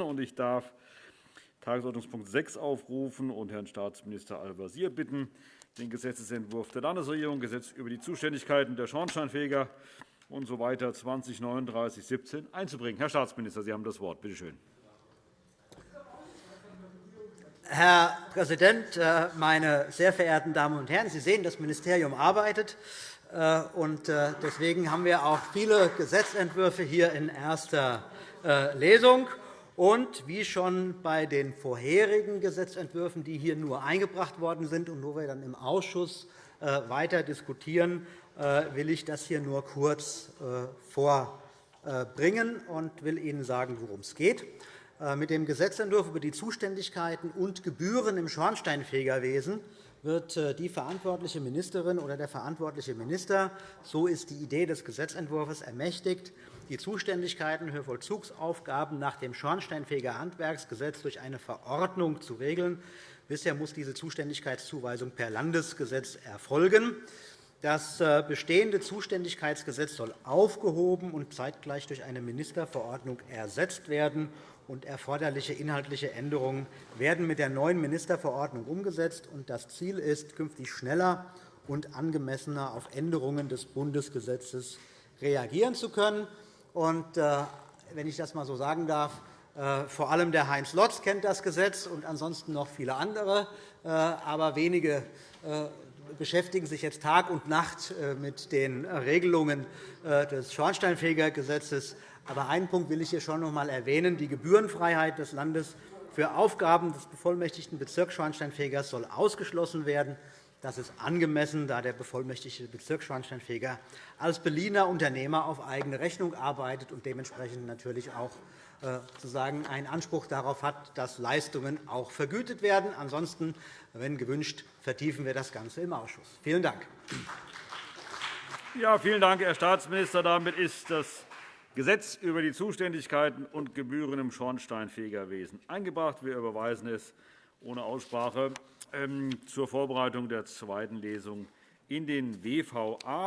Und ich darf Tagesordnungspunkt 6 aufrufen und Herrn Staatsminister Al-Wazir bitten, den Gesetzentwurf der Landesregierung, Gesetz über die Zuständigkeiten der Schornsteinfeger usw. So 203917 einzubringen. Herr Staatsminister, Sie haben das Wort. Bitte schön. Herr Präsident, äh, meine sehr verehrten Damen und Herren! Sie sehen, das Ministerium arbeitet. Äh, äh, deswegen haben wir auch viele Gesetzentwürfe hier in erster Lesung. Und wie schon bei den vorherigen Gesetzentwürfen, die hier nur eingebracht worden sind und wo wir dann im Ausschuss äh, weiter diskutieren, äh, will ich das hier nur kurz äh, vorbringen und will Ihnen sagen, worum es geht. Mit dem Gesetzentwurf über die Zuständigkeiten und Gebühren im Schornsteinfegerwesen wird die verantwortliche Ministerin oder der verantwortliche Minister, so ist die Idee des Gesetzentwurfs, ermächtigt, die Zuständigkeiten für Vollzugsaufgaben nach dem Schornsteinfegerhandwerksgesetz durch eine Verordnung zu regeln. Bisher muss diese Zuständigkeitszuweisung per Landesgesetz erfolgen. Das äh, bestehende Zuständigkeitsgesetz soll aufgehoben und zeitgleich durch eine Ministerverordnung ersetzt werden. Und erforderliche inhaltliche Änderungen werden mit der neuen Ministerverordnung umgesetzt. Das Ziel ist, künftig schneller und angemessener auf Änderungen des Bundesgesetzes reagieren zu können. Und, äh, wenn ich das einmal so sagen darf, äh, vor allem der Heinz Lotz kennt das Gesetz und ansonsten noch viele andere. Aber wenige beschäftigen sich jetzt Tag und Nacht mit den Regelungen des Schornsteinfegergesetzes. Aber einen Punkt will ich hier schon noch einmal erwähnen. Die Gebührenfreiheit des Landes für Aufgaben des bevollmächtigten Bezirksschornsteinfegers soll ausgeschlossen werden. Das ist angemessen, da der bevollmächtigte Bezirksschornsteinfeger als Berliner Unternehmer auf eigene Rechnung arbeitet und dementsprechend natürlich auch äh, sozusagen einen Anspruch darauf hat, dass Leistungen auch vergütet werden. Ansonsten, wenn gewünscht, vertiefen wir das Ganze im Ausschuss. Vielen Dank. Ja, vielen Dank, Herr Staatsminister. Damit ist das Gesetz über die Zuständigkeiten und Gebühren im Schornsteinfegerwesen eingebracht. Wir überweisen es ohne Aussprache zur Vorbereitung der zweiten Lesung in den WVA.